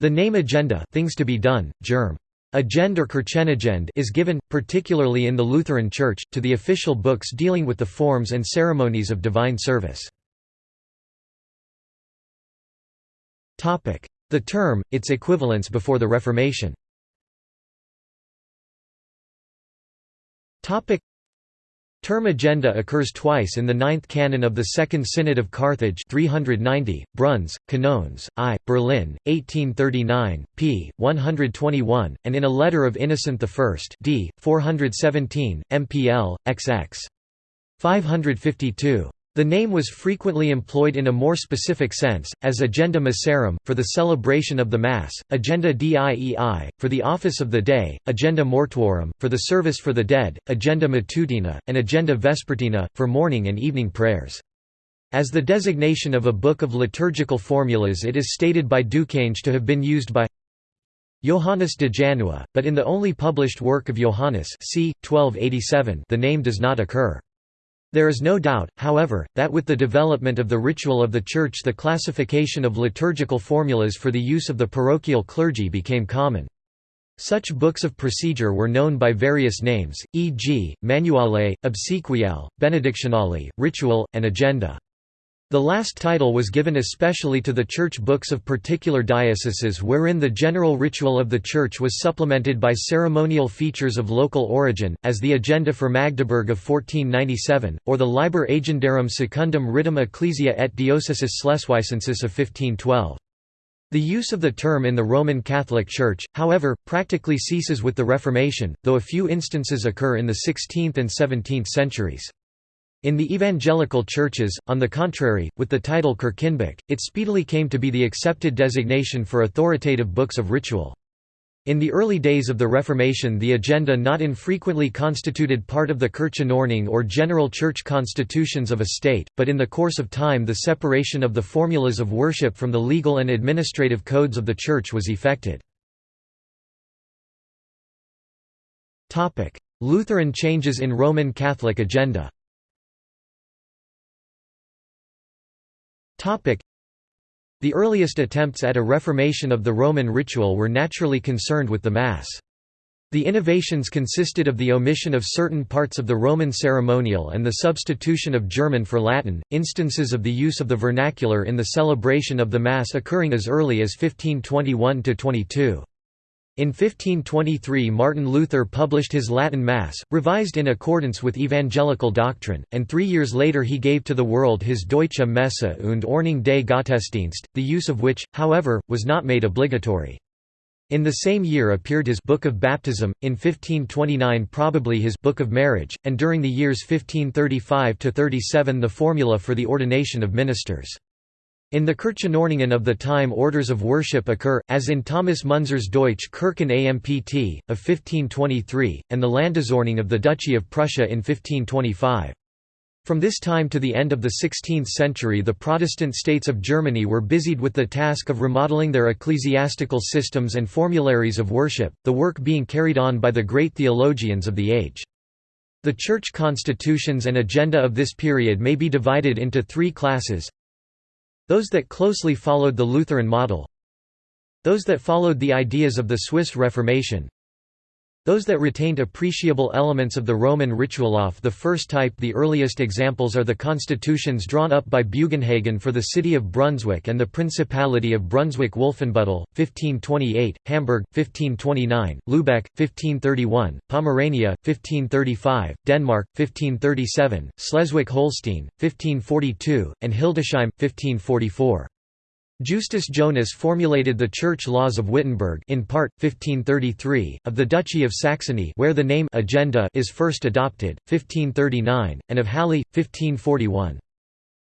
The name agenda things to be done, germ. Agend or Kirchenagend is given, particularly in the Lutheran Church, to the official books dealing with the forms and ceremonies of divine service. The term, its equivalence before the Reformation Term agenda occurs twice in the ninth canon of the Second Synod of Carthage 390, Bruns, Canones, I, Berlin, 1839, p. 121, and in a letter of Innocent I d. 417, MPL, XX. 552. The name was frequently employed in a more specific sense, as agenda missarum, for the celebration of the Mass, agenda diei, for the office of the day, agenda mortuorum, for the service for the dead, agenda matutina, and agenda vespertina, for morning and evening prayers. As the designation of a book of liturgical formulas it is stated by Ducange to have been used by Johannes de Janua, but in the only published work of Johannes c. 1287 the name does not occur. There is no doubt, however, that with the development of the ritual of the Church the classification of liturgical formulas for the use of the parochial clergy became common. Such books of procedure were known by various names, e.g., Manuale, obsequial, Benedictionale, Ritual, and Agenda. The last title was given especially to the church books of particular dioceses wherein the general ritual of the church was supplemented by ceremonial features of local origin, as the Agenda for Magdeburg of 1497, or the Liber Agendarum Secundum Ritum Ecclesia et Diocesis Schleswigensis of 1512. The use of the term in the Roman Catholic Church, however, practically ceases with the Reformation, though a few instances occur in the 16th and 17th centuries. In the evangelical churches, on the contrary, with the title Kirchenbuch, it speedily came to be the accepted designation for authoritative books of ritual. In the early days of the Reformation the agenda not infrequently constituted part of the Kirchenordnung or general church constitutions of a state, but in the course of time the separation of the formulas of worship from the legal and administrative codes of the church was effected. Lutheran changes in Roman Catholic agenda The earliest attempts at a reformation of the Roman ritual were naturally concerned with the Mass. The innovations consisted of the omission of certain parts of the Roman ceremonial and the substitution of German for Latin, instances of the use of the vernacular in the celebration of the Mass occurring as early as 1521–22. In 1523 Martin Luther published his Latin Mass, revised in accordance with evangelical doctrine, and three years later he gave to the world his Deutsche Messe und Ordnung des Gottesdienst, the use of which, however, was not made obligatory. In the same year appeared his Book of Baptism, in 1529 probably his Book of Marriage, and during the years 1535–37 the formula for the ordination of ministers. In the Kirchenordnungen of the time orders of worship occur, as in Thomas Munzer's Deutsche Kirchen Ampt, of 1523, and the Landesordnung of the Duchy of Prussia in 1525. From this time to the end of the 16th century the Protestant states of Germany were busied with the task of remodeling their ecclesiastical systems and formularies of worship, the work being carried on by the great theologians of the age. The church constitutions and agenda of this period may be divided into three classes those that closely followed the Lutheran model Those that followed the ideas of the Swiss Reformation those that retained appreciable elements of the Roman ritual of the first type the earliest examples are the constitutions drawn up by Bugenhagen for the city of Brunswick and the Principality of Brunswick-Wolfenbüttel, 1528, Hamburg, 1529, Lübeck, 1531, Pomerania, 1535, Denmark, 1537, Schleswig-Holstein, 1542, and Hildesheim, 1544. Justus Jonas formulated the church laws of Wittenberg in part, 1533, of the Duchy of Saxony where the name agenda is first adopted, 1539, and of Halle, 1541.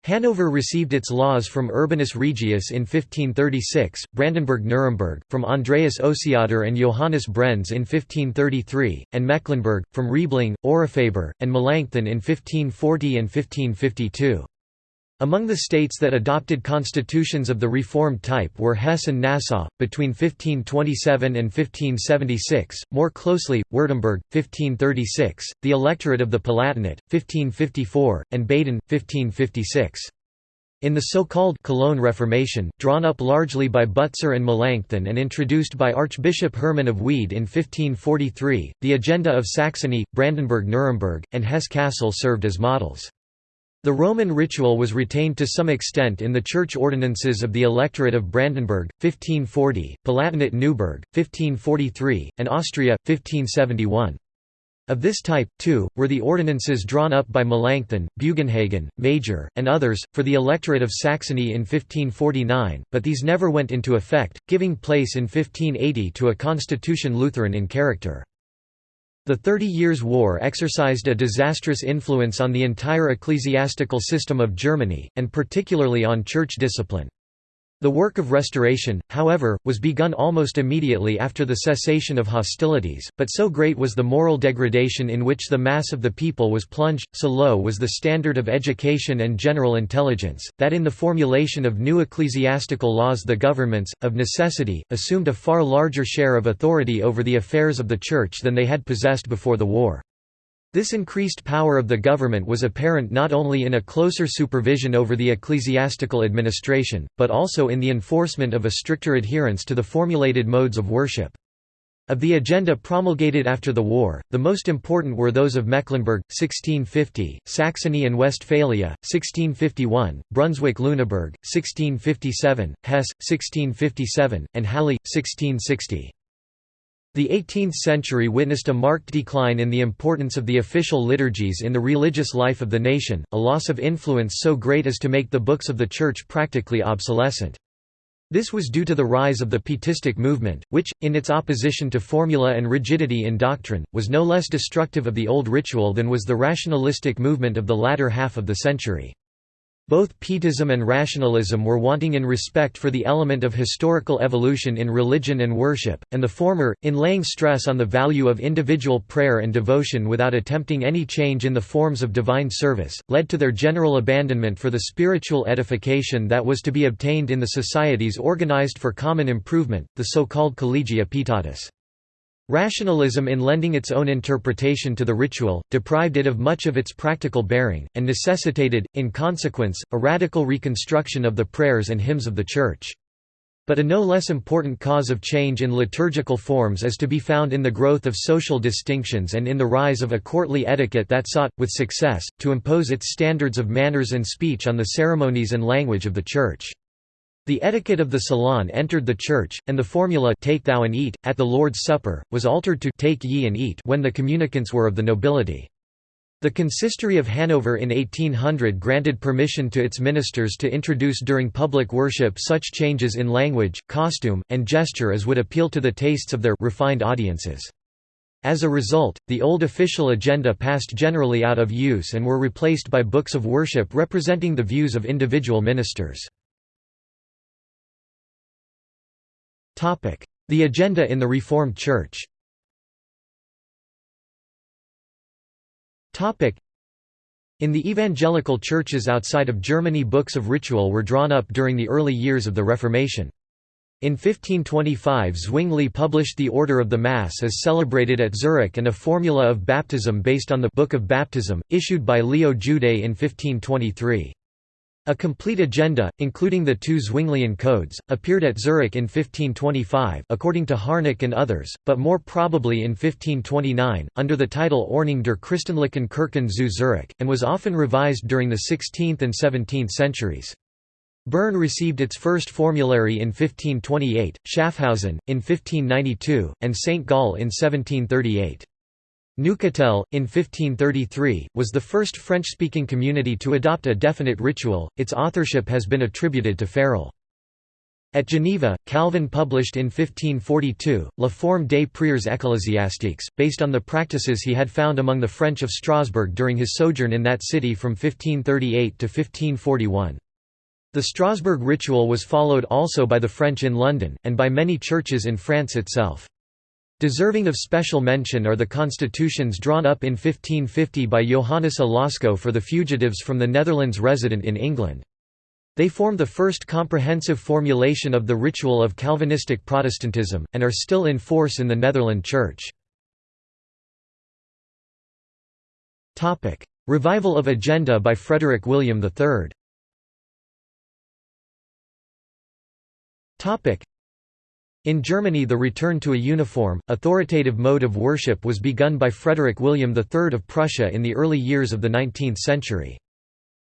Hanover received its laws from Urbanus Regius in 1536, Brandenburg-Nuremberg, from Andreas Osiander and Johannes Brenz in 1533, and Mecklenburg, from Riebling, Aurifaber, and Melanchthon in 1540 and 1552. Among the states that adopted constitutions of the Reformed type were Hesse and Nassau, between 1527 and 1576, more closely, Württemberg, 1536, the Electorate of the Palatinate, 1554, and Baden, 1556. In the so-called Cologne Reformation, drawn up largely by Butzer and Melanchthon and introduced by Archbishop Hermann of Wied in 1543, the agenda of Saxony, Brandenburg-Nuremberg, and Hesse-Kassel served as models. The Roman ritual was retained to some extent in the church ordinances of the Electorate of Brandenburg, 1540, Palatinate Neuburg, 1543, and Austria, 1571. Of this type, too, were the ordinances drawn up by Melanchthon, Bugenhagen, Major, and others, for the electorate of Saxony in 1549, but these never went into effect, giving place in 1580 to a constitution Lutheran in character. The Thirty Years' War exercised a disastrous influence on the entire ecclesiastical system of Germany, and particularly on church discipline. The work of restoration, however, was begun almost immediately after the cessation of hostilities, but so great was the moral degradation in which the mass of the people was plunged, so low was the standard of education and general intelligence, that in the formulation of new ecclesiastical laws the governments, of necessity, assumed a far larger share of authority over the affairs of the Church than they had possessed before the war. This increased power of the government was apparent not only in a closer supervision over the ecclesiastical administration, but also in the enforcement of a stricter adherence to the formulated modes of worship. Of the agenda promulgated after the war, the most important were those of Mecklenburg, 1650, Saxony and Westphalia, 1651, Brunswick-Lüneburg, 1657, Hesse, 1657, and Halle, 1660. The 18th century witnessed a marked decline in the importance of the official liturgies in the religious life of the nation, a loss of influence so great as to make the books of the Church practically obsolescent. This was due to the rise of the Pietistic movement, which, in its opposition to formula and rigidity in doctrine, was no less destructive of the old ritual than was the rationalistic movement of the latter half of the century. Both Pietism and rationalism were wanting in respect for the element of historical evolution in religion and worship, and the former, in laying stress on the value of individual prayer and devotion without attempting any change in the forms of divine service, led to their general abandonment for the spiritual edification that was to be obtained in the societies organized for common improvement, the so-called collegia pietatis. Rationalism in lending its own interpretation to the ritual, deprived it of much of its practical bearing, and necessitated, in consequence, a radical reconstruction of the prayers and hymns of the Church. But a no less important cause of change in liturgical forms is to be found in the growth of social distinctions and in the rise of a courtly etiquette that sought, with success, to impose its standards of manners and speech on the ceremonies and language of the Church. The etiquette of the salon entered the church, and the formula take thou and eat, at the Lord's Supper, was altered to take ye and eat when the communicants were of the nobility. The Consistory of Hanover in 1800 granted permission to its ministers to introduce during public worship such changes in language, costume, and gesture as would appeal to the tastes of their refined audiences. As a result, the old official agenda passed generally out of use and were replaced by books of worship representing the views of individual ministers. The agenda in the Reformed Church in the evangelical churches outside of Germany books of ritual were drawn up during the early years of the Reformation. In 1525 Zwingli published the Order of the Mass as celebrated at Zurich and a formula of baptism based on the Book of Baptism, issued by Leo Jude in 1523. A complete agenda, including the two Zwinglian codes, appeared at Zurich in 1525 according to Harnack and others, but more probably in 1529, under the title Ordnung der Christenlichen Kirchen zu Zurich, and was often revised during the 16th and 17th centuries. Bern received its first formulary in 1528, Schaffhausen, in 1592, and St. Gall in 1738. Neuchâtel, in 1533, was the first French-speaking community to adopt a definite ritual, its authorship has been attributed to Farel. At Geneva, Calvin published in 1542, La Forme des prières ecclésiastiques, based on the practices he had found among the French of Strasbourg during his sojourn in that city from 1538 to 1541. The Strasbourg ritual was followed also by the French in London, and by many churches in France itself. Deserving of special mention are the constitutions drawn up in 1550 by Johannes à Lasco for the fugitives from the Netherlands resident in England. They form the first comprehensive formulation of the ritual of Calvinistic Protestantism, and are still in force in the Netherland Church. Revival of Agenda by Frederick William III In Germany the return to a uniform, authoritative mode of worship was begun by Frederick William III of Prussia in the early years of the 19th century.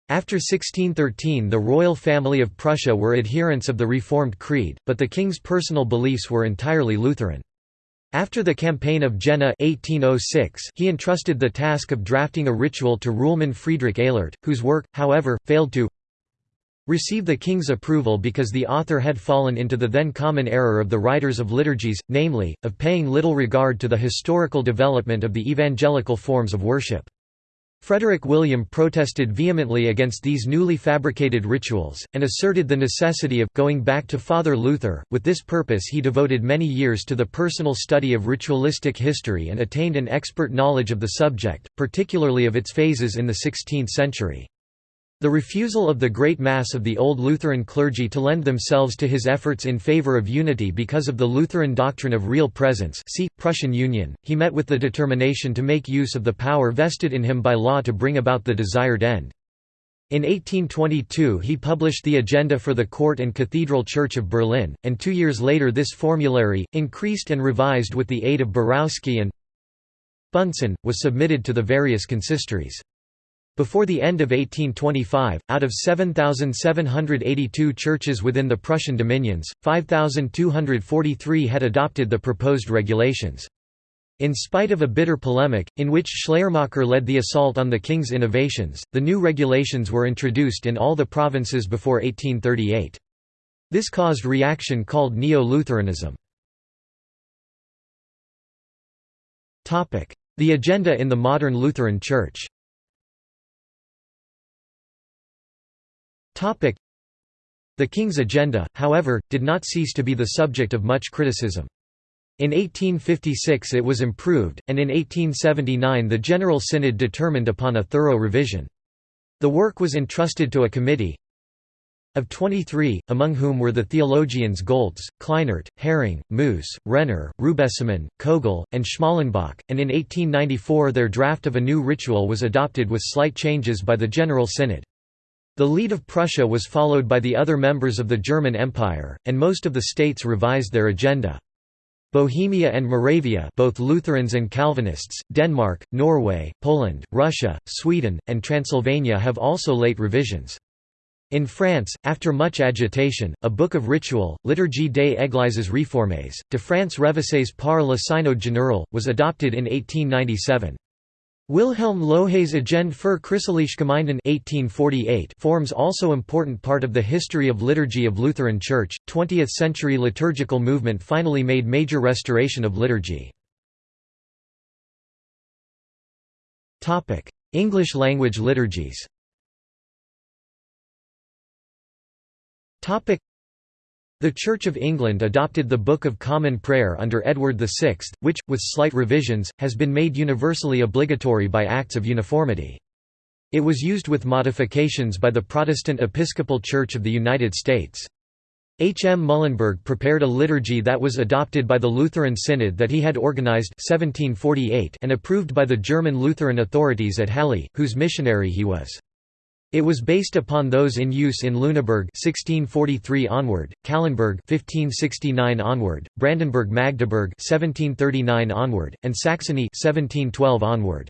After 1613 the royal family of Prussia were adherents of the Reformed Creed, but the king's personal beliefs were entirely Lutheran. After the Campaign of Jena 1806, he entrusted the task of drafting a ritual to Rulemann Friedrich Eylert, whose work, however, failed to receive the king's approval because the author had fallen into the then common error of the writers of liturgies, namely, of paying little regard to the historical development of the evangelical forms of worship. Frederick William protested vehemently against these newly fabricated rituals, and asserted the necessity of going back to Father Luther. With this purpose, he devoted many years to the personal study of ritualistic history and attained an expert knowledge of the subject, particularly of its phases in the 16th century. The refusal of the Great Mass of the Old Lutheran clergy to lend themselves to his efforts in favor of unity because of the Lutheran doctrine of real presence see, Prussian Union, he met with the determination to make use of the power vested in him by law to bring about the desired end. In 1822 he published the agenda for the Court and Cathedral Church of Berlin, and two years later this formulary, increased and revised with the aid of Borowski and Bunsen, was submitted to the various consistories. Before the end of 1825, out of 7,782 churches within the Prussian dominions, 5,243 had adopted the proposed regulations. In spite of a bitter polemic, in which Schleiermacher led the assault on the king's innovations, the new regulations were introduced in all the provinces before 1838. This caused reaction called Neo-Lutheranism. The agenda in the modern Lutheran Church The king's agenda, however, did not cease to be the subject of much criticism. In 1856 it was improved, and in 1879 the General Synod determined upon a thorough revision. The work was entrusted to a committee of 23, among whom were the theologians Goltz, Kleinert, Hering, Moos, Renner, Rubesamen, Kogel, and Schmalenbach, and in 1894 their draft of a new ritual was adopted with slight changes by the General Synod. The lead of Prussia was followed by the other members of the German Empire, and most of the states revised their agenda. Bohemia and Moravia both Lutherans and Calvinists, Denmark, Norway, Poland, Russia, Sweden, and Transylvania have also late revisions. In France, after much agitation, a book of ritual, Liturgie des Églises réformées, de France révisées par le Synode général, was adopted in 1897. Wilhelm Lohé's Agenda für christliche Gemeinden 1848 forms also important part of the history of liturgy of Lutheran Church. 20th-century liturgical movement finally made major restoration of liturgy. Topic: English language liturgies. Topic: the Church of England adopted the Book of Common Prayer under Edward VI, which, with slight revisions, has been made universally obligatory by Acts of Uniformity. It was used with modifications by the Protestant Episcopal Church of the United States. H. M. Muhlenberg prepared a liturgy that was adopted by the Lutheran Synod that he had organized 1748 and approved by the German Lutheran authorities at Halle, whose missionary he was. It was based upon those in use in Lüneburg 1643 onward, Calenberg 1569 onward, Brandenburg Magdeburg 1739 onward, and Saxony 1712 onward.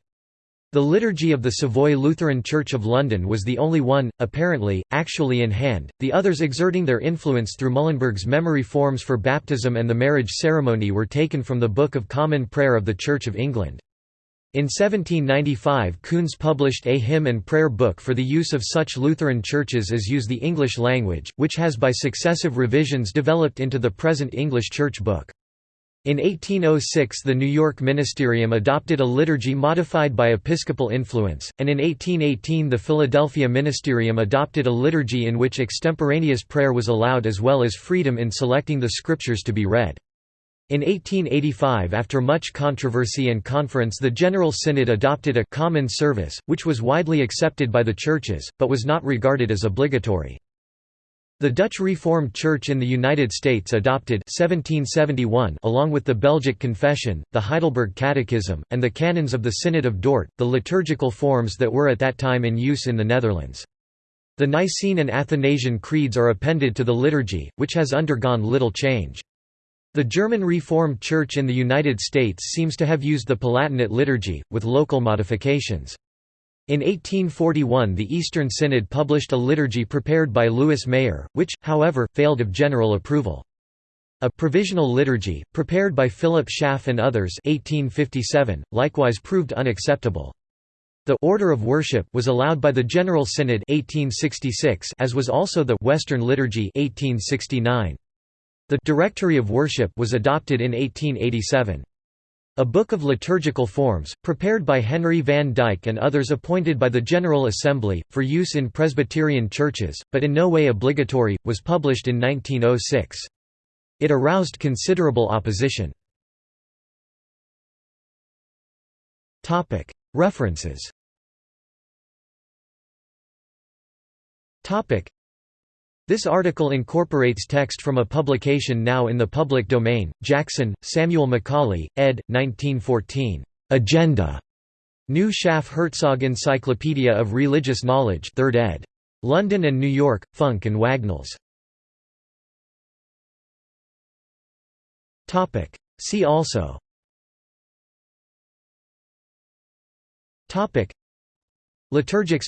The Liturgy of the Savoy Lutheran Church of London was the only one, apparently, actually in hand, the others exerting their influence through Muhlenberg's memory forms for baptism and the marriage ceremony were taken from the Book of Common Prayer of the Church of England. In 1795 Kunz published a hymn and prayer book for the use of such Lutheran churches as use the English language, which has by successive revisions developed into the present English Church book. In 1806 the New York Ministerium adopted a liturgy modified by episcopal influence, and in 1818 the Philadelphia Ministerium adopted a liturgy in which extemporaneous prayer was allowed as well as freedom in selecting the scriptures to be read. In 1885 after much controversy and conference the General Synod adopted a «common service», which was widely accepted by the churches, but was not regarded as obligatory. The Dutch Reformed Church in the United States adopted 1771 along with the Belgic Confession, the Heidelberg Catechism, and the Canons of the Synod of Dort, the liturgical forms that were at that time in use in the Netherlands. The Nicene and Athanasian creeds are appended to the liturgy, which has undergone little change. The German Reformed Church in the United States seems to have used the Palatinate liturgy, with local modifications. In 1841 the Eastern Synod published a liturgy prepared by Lewis Mayer, which, however, failed of general approval. A provisional liturgy, prepared by Philip Schaff and others 1857, likewise proved unacceptable. The order of worship was allowed by the General Synod 1866 as was also the Western Liturgy 1869. The Directory of Worship was adopted in 1887. A Book of Liturgical Forms, prepared by Henry van Dyke and others appointed by the General Assembly, for use in Presbyterian churches, but in no way obligatory, was published in 1906. It aroused considerable opposition. References This article incorporates text from a publication now in the public domain, Jackson, Samuel Macaulay, ed. 1914. Agenda. New Schaff Herzog Encyclopedia of Religious Knowledge 3rd ed. London and New York, Funk and Wagnalls. See also Liturgics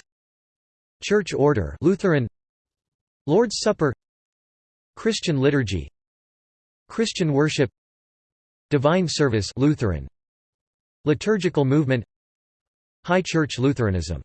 Church order Lutheran Lord's Supper Christian liturgy Christian worship Divine service Lutheran Liturgical movement High Church Lutheranism